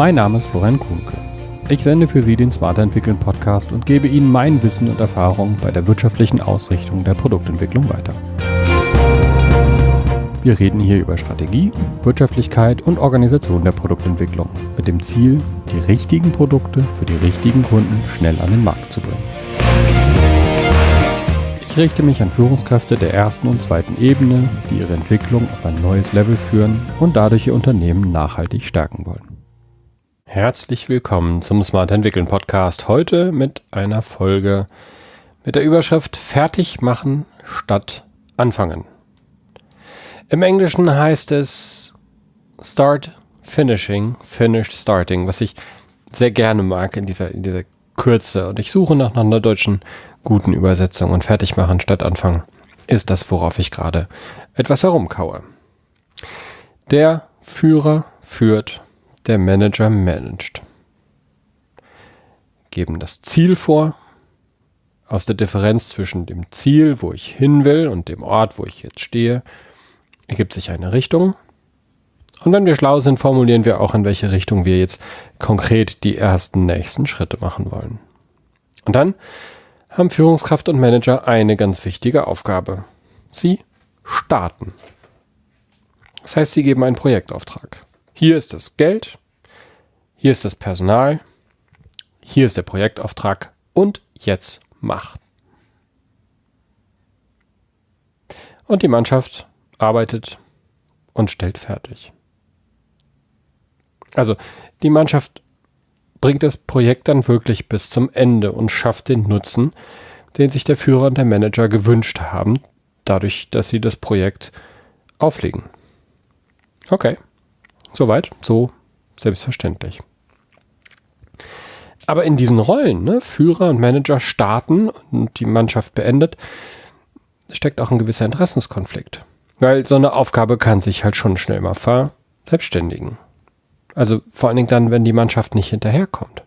Mein Name ist Florian Kuhnke. Ich sende für Sie den Smarter Entwickeln Podcast und gebe Ihnen mein Wissen und Erfahrung bei der wirtschaftlichen Ausrichtung der Produktentwicklung weiter. Wir reden hier über Strategie, Wirtschaftlichkeit und Organisation der Produktentwicklung mit dem Ziel, die richtigen Produkte für die richtigen Kunden schnell an den Markt zu bringen. Ich richte mich an Führungskräfte der ersten und zweiten Ebene, die ihre Entwicklung auf ein neues Level führen und dadurch ihr Unternehmen nachhaltig stärken wollen. Herzlich willkommen zum Smart Entwickeln Podcast. Heute mit einer Folge mit der Überschrift Fertig machen statt anfangen. Im Englischen heißt es Start Finishing, Finished Starting, was ich sehr gerne mag in dieser, in dieser Kürze. Und ich suche nach, einer deutschen guten Übersetzung und fertig machen statt anfangen ist das, worauf ich gerade etwas herumkaue. Der Führer führt, der Manager managt. Geben das Ziel vor. Aus der Differenz zwischen dem Ziel, wo ich hin will, und dem Ort, wo ich jetzt stehe, ergibt sich eine Richtung. Und wenn wir schlau sind, formulieren wir auch, in welche Richtung wir jetzt konkret die ersten nächsten Schritte machen wollen. Und dann haben Führungskraft und Manager eine ganz wichtige Aufgabe. Sie starten. Das heißt, sie geben einen Projektauftrag. Hier ist das Geld, hier ist das Personal, hier ist der Projektauftrag und jetzt macht. Und die Mannschaft arbeitet und stellt fertig. Also die Mannschaft bringt das Projekt dann wirklich bis zum Ende und schafft den Nutzen, den sich der Führer und der Manager gewünscht haben, dadurch, dass sie das Projekt auflegen. Okay, soweit, so selbstverständlich. Aber in diesen Rollen, ne, Führer und Manager starten und die Mannschaft beendet, steckt auch ein gewisser Interessenskonflikt. Weil so eine Aufgabe kann sich halt schon schnell mal verselbstständigen. Also vor allen Dingen dann, wenn die Mannschaft nicht hinterherkommt.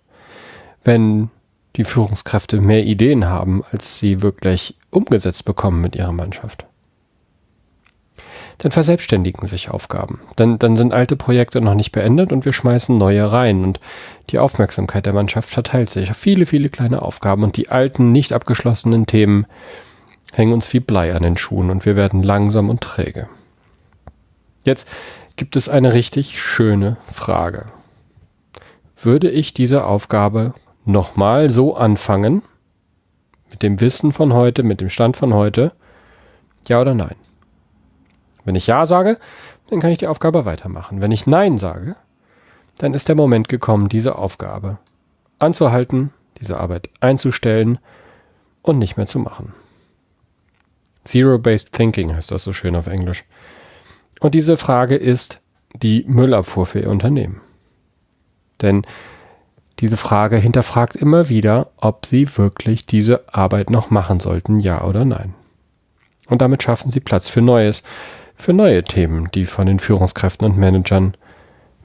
Wenn die Führungskräfte mehr Ideen haben, als sie wirklich umgesetzt bekommen mit ihrer Mannschaft. Dann verselbstständigen sich Aufgaben. Dann, dann sind alte Projekte noch nicht beendet und wir schmeißen neue rein und die Aufmerksamkeit der Mannschaft verteilt sich auf viele, viele kleine Aufgaben und die alten, nicht abgeschlossenen Themen hängen uns wie Blei an den Schuhen und wir werden langsam und träge. Jetzt gibt es eine richtig schöne Frage. Würde ich diese Aufgabe nochmal so anfangen, mit dem Wissen von heute, mit dem Stand von heute, ja oder nein? Wenn ich ja sage, dann kann ich die Aufgabe weitermachen. Wenn ich nein sage, dann ist der Moment gekommen, diese Aufgabe anzuhalten, diese Arbeit einzustellen und nicht mehr zu machen. Zero-Based Thinking heißt das so schön auf Englisch. Und diese Frage ist die Müllabfuhr für Ihr Unternehmen. Denn diese Frage hinterfragt immer wieder, ob Sie wirklich diese Arbeit noch machen sollten, ja oder nein. Und damit schaffen Sie Platz für Neues, für neue Themen, die von den Führungskräften und Managern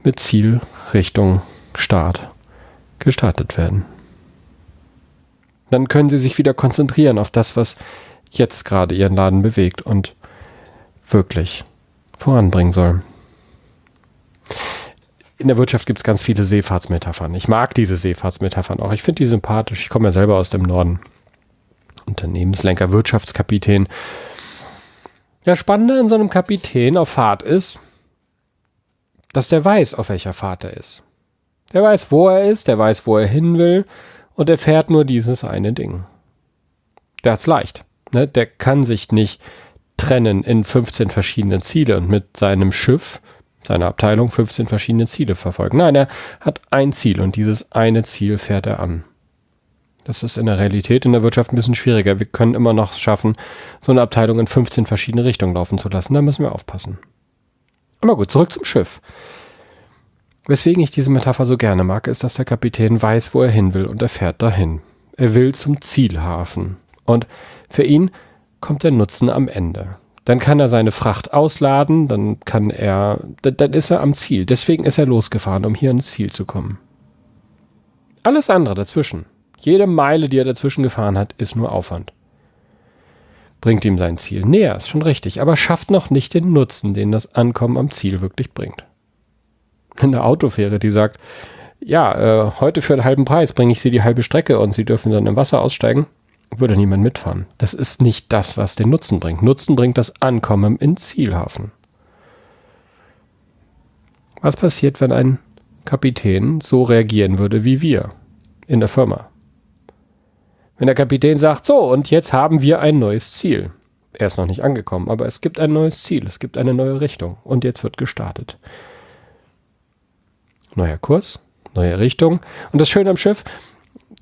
mit Ziel, Richtung, Start gestartet werden. Dann können Sie sich wieder konzentrieren auf das, was jetzt gerade Ihren Laden bewegt und wirklich voranbringen soll. In der Wirtschaft gibt es ganz viele Seefahrtsmetaphern. Ich mag diese Seefahrtsmetaphern auch. Ich finde die sympathisch. Ich komme ja selber aus dem Norden. Unternehmenslenker, Wirtschaftskapitän. Ja, spannender an so einem Kapitän auf Fahrt ist, dass der weiß, auf welcher Fahrt er ist. Der weiß, wo er ist, der weiß, wo er hin will und er fährt nur dieses eine Ding. Der hat's leicht. Ne? Der kann sich nicht trennen in 15 verschiedene Ziele und mit seinem Schiff, seiner Abteilung 15 verschiedene Ziele verfolgen. Nein, er hat ein Ziel und dieses eine Ziel fährt er an. Das ist in der Realität in der Wirtschaft ein bisschen schwieriger. Wir können immer noch schaffen, so eine Abteilung in 15 verschiedene Richtungen laufen zu lassen. Da müssen wir aufpassen. Aber gut, zurück zum Schiff. Weswegen ich diese Metapher so gerne mag, ist, dass der Kapitän weiß, wo er hin will und er fährt dahin. Er will zum Zielhafen. Und für ihn kommt der Nutzen am Ende. Dann kann er seine Fracht ausladen, dann kann er, dann ist er am Ziel. Deswegen ist er losgefahren, um hier ans Ziel zu kommen. Alles andere dazwischen, jede Meile, die er dazwischen gefahren hat, ist nur Aufwand. Bringt ihm sein Ziel näher, ist schon richtig, aber schafft noch nicht den Nutzen, den das Ankommen am Ziel wirklich bringt. Eine Autofähre, die sagt, ja, äh, heute für einen halben Preis bringe ich Sie die halbe Strecke und Sie dürfen dann im Wasser aussteigen, würde niemand mitfahren. Das ist nicht das, was den Nutzen bringt. Nutzen bringt das Ankommen in Zielhafen. Was passiert, wenn ein Kapitän so reagieren würde wie wir in der Firma? Wenn der Kapitän sagt, so, und jetzt haben wir ein neues Ziel. Er ist noch nicht angekommen, aber es gibt ein neues Ziel, es gibt eine neue Richtung und jetzt wird gestartet. Neuer Kurs, neue Richtung. Und das Schöne am Schiff,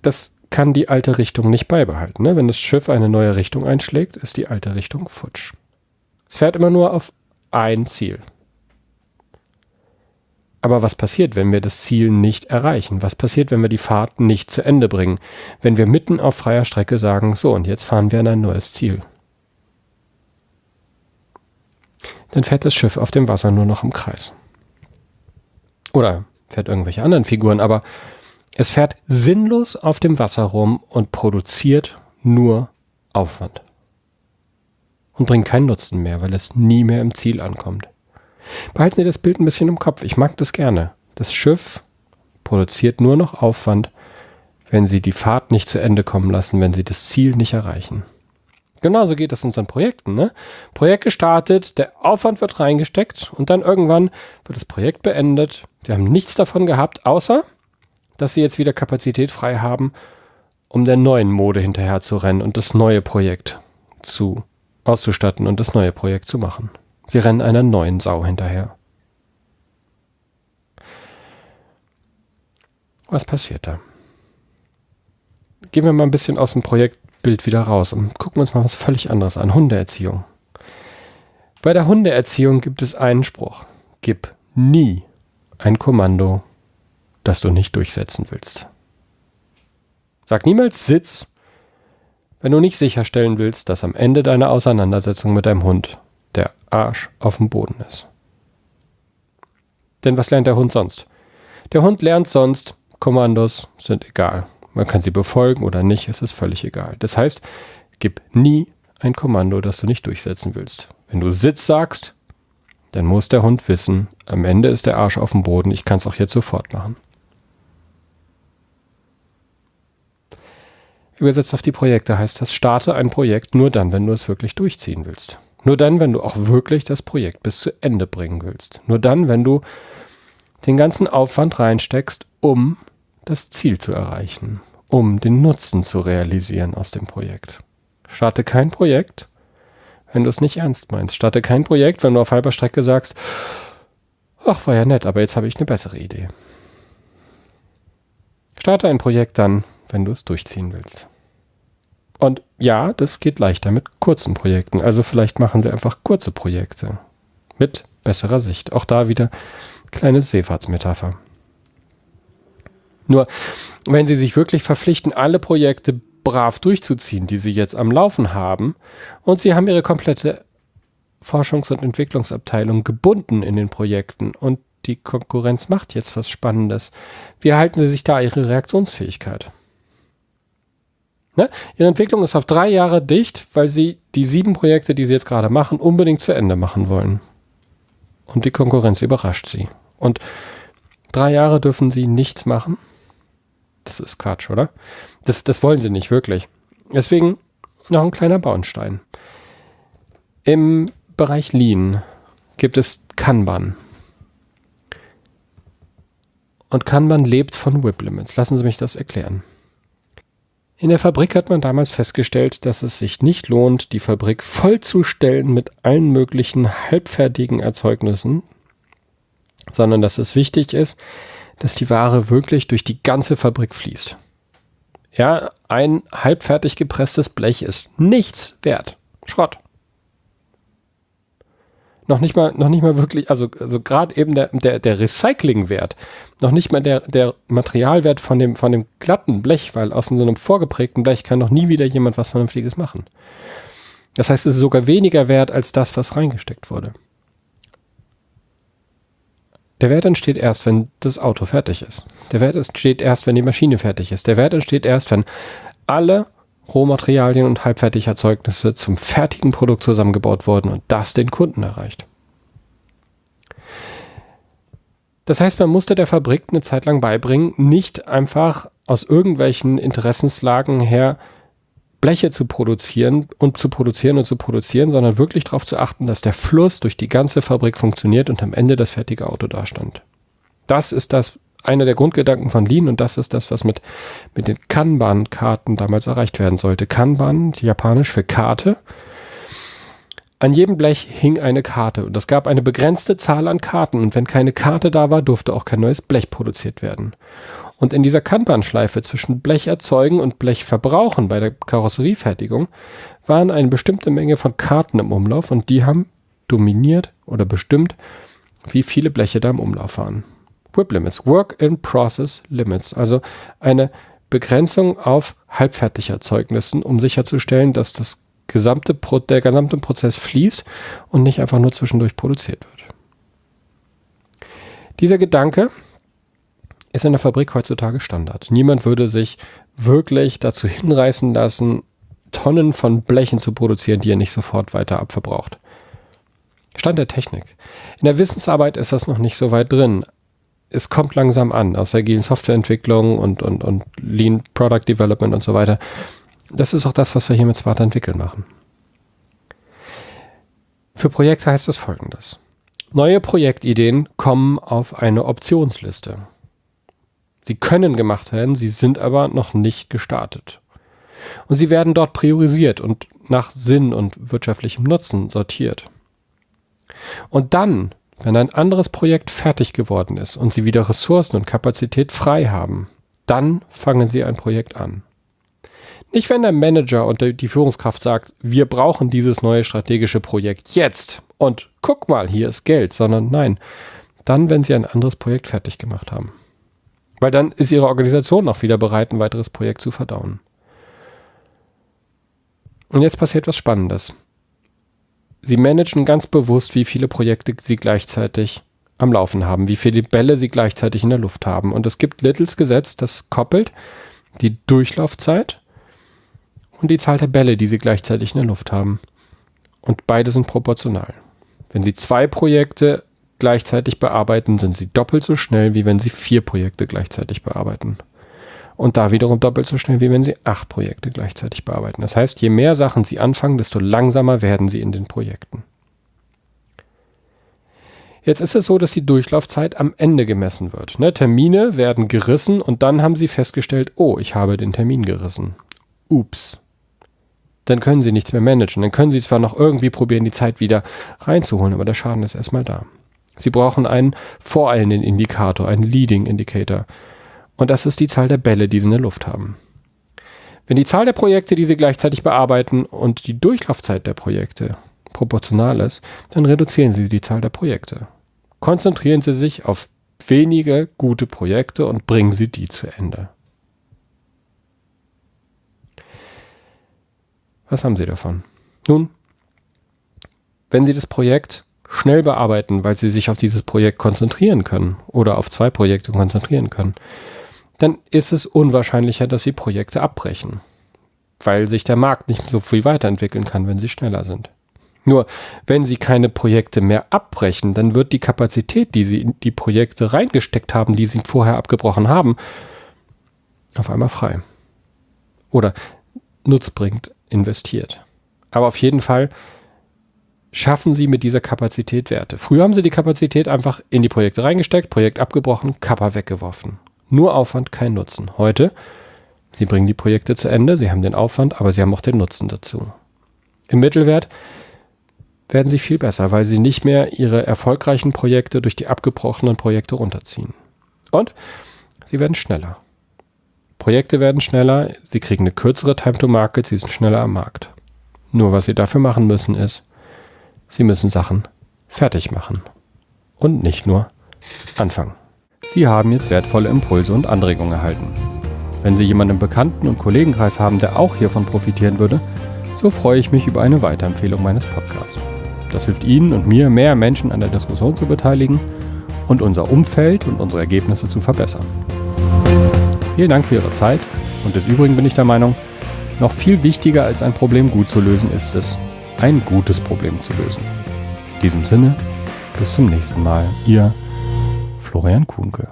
das kann die alte Richtung nicht beibehalten. Ne? Wenn das Schiff eine neue Richtung einschlägt, ist die alte Richtung futsch. Es fährt immer nur auf ein Ziel. Aber was passiert, wenn wir das Ziel nicht erreichen? Was passiert, wenn wir die Fahrt nicht zu Ende bringen? Wenn wir mitten auf freier Strecke sagen, so und jetzt fahren wir an ein neues Ziel. Dann fährt das Schiff auf dem Wasser nur noch im Kreis. Oder fährt irgendwelche anderen Figuren, aber es fährt sinnlos auf dem Wasser rum und produziert nur Aufwand. Und bringt keinen Nutzen mehr, weil es nie mehr im Ziel ankommt. Behalten Sie das Bild ein bisschen im Kopf. Ich mag das gerne. Das Schiff produziert nur noch Aufwand, wenn Sie die Fahrt nicht zu Ende kommen lassen, wenn Sie das Ziel nicht erreichen. Genauso geht es unseren Projekten. Ne? Projekt gestartet, der Aufwand wird reingesteckt und dann irgendwann wird das Projekt beendet. Sie haben nichts davon gehabt, außer dass Sie jetzt wieder Kapazität frei haben, um der neuen Mode hinterher zu rennen und das neue Projekt zu auszustatten und das neue Projekt zu machen. Sie rennen einer neuen Sau hinterher. Was passiert da? Gehen wir mal ein bisschen aus dem Projektbild wieder raus und gucken uns mal was völlig anderes an. Hundeerziehung. Bei der Hundeerziehung gibt es einen Spruch. Gib nie ein Kommando, das du nicht durchsetzen willst. Sag niemals Sitz, wenn du nicht sicherstellen willst, dass am Ende deiner Auseinandersetzung mit deinem Hund Arsch auf dem Boden ist. Denn was lernt der Hund sonst? Der Hund lernt sonst, Kommandos sind egal. Man kann sie befolgen oder nicht, es ist völlig egal. Das heißt, gib nie ein Kommando, das du nicht durchsetzen willst. Wenn du Sitz sagst, dann muss der Hund wissen, am Ende ist der Arsch auf dem Boden, ich kann es auch jetzt sofort machen. Übersetzt auf die Projekte heißt das, starte ein Projekt nur dann, wenn du es wirklich durchziehen willst. Nur dann, wenn du auch wirklich das Projekt bis zu Ende bringen willst. Nur dann, wenn du den ganzen Aufwand reinsteckst, um das Ziel zu erreichen, um den Nutzen zu realisieren aus dem Projekt. Starte kein Projekt, wenn du es nicht ernst meinst. Starte kein Projekt, wenn du auf halber Strecke sagst, ach, war ja nett, aber jetzt habe ich eine bessere Idee. Starte ein Projekt dann, wenn du es durchziehen willst. Und ja, das geht leichter mit kurzen Projekten. Also vielleicht machen sie einfach kurze Projekte mit besserer Sicht. Auch da wieder kleine Seefahrtsmetapher. Nur, wenn Sie sich wirklich verpflichten, alle Projekte brav durchzuziehen, die Sie jetzt am Laufen haben, und Sie haben Ihre komplette Forschungs- und Entwicklungsabteilung gebunden in den Projekten und die Konkurrenz macht jetzt was Spannendes, wie erhalten Sie sich da Ihre Reaktionsfähigkeit? Ne? Ihre Entwicklung ist auf drei Jahre dicht, weil sie die sieben Projekte, die sie jetzt gerade machen, unbedingt zu Ende machen wollen. Und die Konkurrenz überrascht sie. Und drei Jahre dürfen sie nichts machen. Das ist Quatsch, oder? Das, das wollen sie nicht wirklich. Deswegen noch ein kleiner Bauenstein. Im Bereich Lean gibt es Kanban. Und Kanban lebt von Whip Limits. Lassen Sie mich das erklären. In der Fabrik hat man damals festgestellt, dass es sich nicht lohnt, die Fabrik vollzustellen mit allen möglichen halbfertigen Erzeugnissen, sondern dass es wichtig ist, dass die Ware wirklich durch die ganze Fabrik fließt. Ja, ein halbfertig gepresstes Blech ist nichts wert. Schrott noch nicht mal, noch nicht mal wirklich, also, also gerade eben der, der, der Recyclingwert, noch nicht mal der, der Materialwert von dem, von dem glatten Blech, weil aus so einem vorgeprägten Blech kann noch nie wieder jemand was Vernünftiges machen. Das heißt, es ist sogar weniger wert als das, was reingesteckt wurde. Der Wert entsteht erst, wenn das Auto fertig ist. Der Wert entsteht erst, wenn die Maschine fertig ist. Der Wert entsteht erst, wenn alle Rohmaterialien und Halbfertigerzeugnisse zum fertigen Produkt zusammengebaut wurden und das den Kunden erreicht. Das heißt, man musste der Fabrik eine Zeit lang beibringen, nicht einfach aus irgendwelchen Interessenslagen her Bleche zu produzieren und zu produzieren und zu produzieren, sondern wirklich darauf zu achten, dass der Fluss durch die ganze Fabrik funktioniert und am Ende das fertige Auto dastand. Das ist das einer der Grundgedanken von Lean und das ist das, was mit, mit den Kanban-Karten damals erreicht werden sollte. Kanban, japanisch für Karte. An jedem Blech hing eine Karte und es gab eine begrenzte Zahl an Karten und wenn keine Karte da war, durfte auch kein neues Blech produziert werden. Und in dieser Kanban-Schleife zwischen Blech erzeugen und Blech verbrauchen bei der Karosseriefertigung waren eine bestimmte Menge von Karten im Umlauf und die haben dominiert oder bestimmt, wie viele Bleche da im Umlauf waren. WIP Limits, Work in Process Limits, also eine Begrenzung auf Halbfertigerzeugnissen, um sicherzustellen, dass das gesamte Pro der gesamte Prozess fließt und nicht einfach nur zwischendurch produziert wird. Dieser Gedanke ist in der Fabrik heutzutage Standard. Niemand würde sich wirklich dazu hinreißen lassen, Tonnen von Blechen zu produzieren, die er nicht sofort weiter abverbraucht. Stand der Technik. In der Wissensarbeit ist das noch nicht so weit drin. Es kommt langsam an, aus agilen Softwareentwicklung und, und, und Lean Product Development und so weiter. Das ist auch das, was wir hier mit Smart Entwickeln machen. Für Projekte heißt das folgendes. Neue Projektideen kommen auf eine Optionsliste. Sie können gemacht werden, sie sind aber noch nicht gestartet. Und sie werden dort priorisiert und nach Sinn und wirtschaftlichem Nutzen sortiert. Und dann, wenn ein anderes Projekt fertig geworden ist und Sie wieder Ressourcen und Kapazität frei haben, dann fangen Sie ein Projekt an. Nicht, wenn der Manager und die Führungskraft sagt, wir brauchen dieses neue strategische Projekt jetzt und guck mal, hier ist Geld, sondern nein, dann, wenn Sie ein anderes Projekt fertig gemacht haben. Weil dann ist ihre Organisation auch wieder bereit, ein weiteres Projekt zu verdauen. Und jetzt passiert was Spannendes. Sie managen ganz bewusst, wie viele Projekte sie gleichzeitig am Laufen haben, wie viele Bälle sie gleichzeitig in der Luft haben. Und es gibt Littles Gesetz, das koppelt die Durchlaufzeit und die Zahl der Bälle, die sie gleichzeitig in der Luft haben. Und beide sind proportional. Wenn sie zwei Projekte gleichzeitig bearbeiten, sind sie doppelt so schnell, wie wenn sie vier Projekte gleichzeitig bearbeiten. Und da wiederum doppelt so schnell, wie wenn sie acht Projekte gleichzeitig bearbeiten. Das heißt, je mehr Sachen sie anfangen, desto langsamer werden sie in den Projekten. Jetzt ist es so, dass die Durchlaufzeit am Ende gemessen wird. Ne, Termine werden gerissen und dann haben sie festgestellt, oh, ich habe den Termin gerissen. Ups. Dann können sie nichts mehr managen. Dann können sie zwar noch irgendwie probieren, die Zeit wieder reinzuholen, aber der Schaden ist erstmal da. Sie brauchen einen voreilenden Indikator, einen Leading Indicator. Und das ist die Zahl der Bälle, die Sie in der Luft haben. Wenn die Zahl der Projekte, die Sie gleichzeitig bearbeiten und die Durchlaufzeit der Projekte proportional ist, dann reduzieren Sie die Zahl der Projekte. Konzentrieren Sie sich auf wenige gute Projekte und bringen Sie die zu Ende. Was haben Sie davon? Nun, wenn Sie das Projekt schnell bearbeiten, weil sie sich auf dieses Projekt konzentrieren können oder auf zwei Projekte konzentrieren können, dann ist es unwahrscheinlicher, dass sie Projekte abbrechen, weil sich der Markt nicht so viel weiterentwickeln kann, wenn sie schneller sind. Nur, wenn sie keine Projekte mehr abbrechen, dann wird die Kapazität, die sie in die Projekte reingesteckt haben, die sie vorher abgebrochen haben, auf einmal frei. Oder nutzbringend investiert. Aber auf jeden Fall schaffen sie mit dieser Kapazität Werte. Früher haben sie die Kapazität einfach in die Projekte reingesteckt, Projekt abgebrochen, Kappa weggeworfen. Nur Aufwand, kein Nutzen. Heute, sie bringen die Projekte zu Ende, sie haben den Aufwand, aber sie haben auch den Nutzen dazu. Im Mittelwert werden sie viel besser, weil sie nicht mehr ihre erfolgreichen Projekte durch die abgebrochenen Projekte runterziehen. Und sie werden schneller. Projekte werden schneller, sie kriegen eine kürzere Time to Market, sie sind schneller am Markt. Nur was sie dafür machen müssen ist, Sie müssen Sachen fertig machen und nicht nur anfangen. Sie haben jetzt wertvolle Impulse und Anregungen erhalten. Wenn Sie jemanden im Bekannten- und Kollegenkreis haben, der auch hiervon profitieren würde, so freue ich mich über eine Weiterempfehlung meines Podcasts. Das hilft Ihnen und mir, mehr Menschen an der Diskussion zu beteiligen und unser Umfeld und unsere Ergebnisse zu verbessern. Vielen Dank für Ihre Zeit und des Übrigen bin ich der Meinung, noch viel wichtiger als ein Problem gut zu lösen ist es, ein gutes Problem zu lösen. In diesem Sinne, bis zum nächsten Mal. Ihr Florian Kuhnke.